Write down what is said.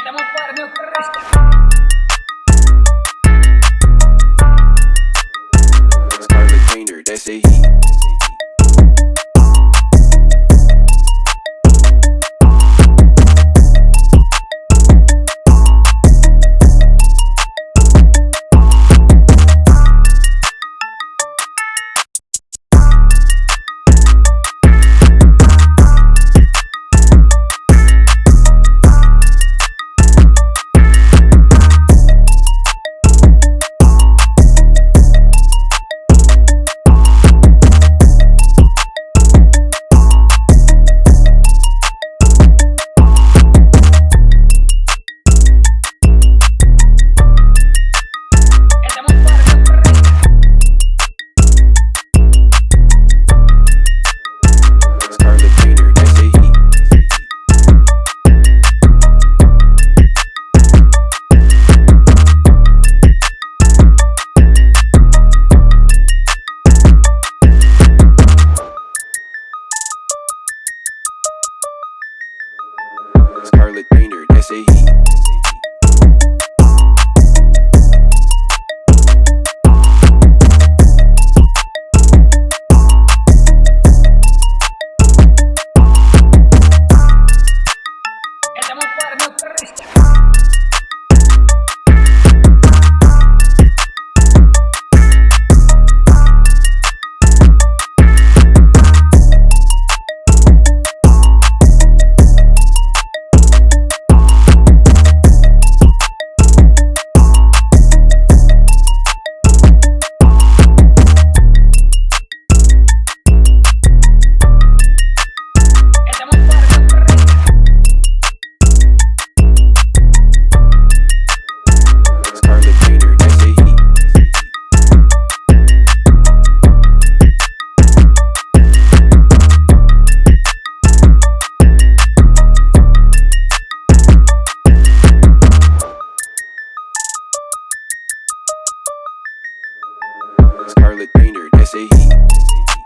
estamos para meu Scarlet Painter, that's a heat. Scarlet Painter, heat. Charlotte Painter, that's a heat.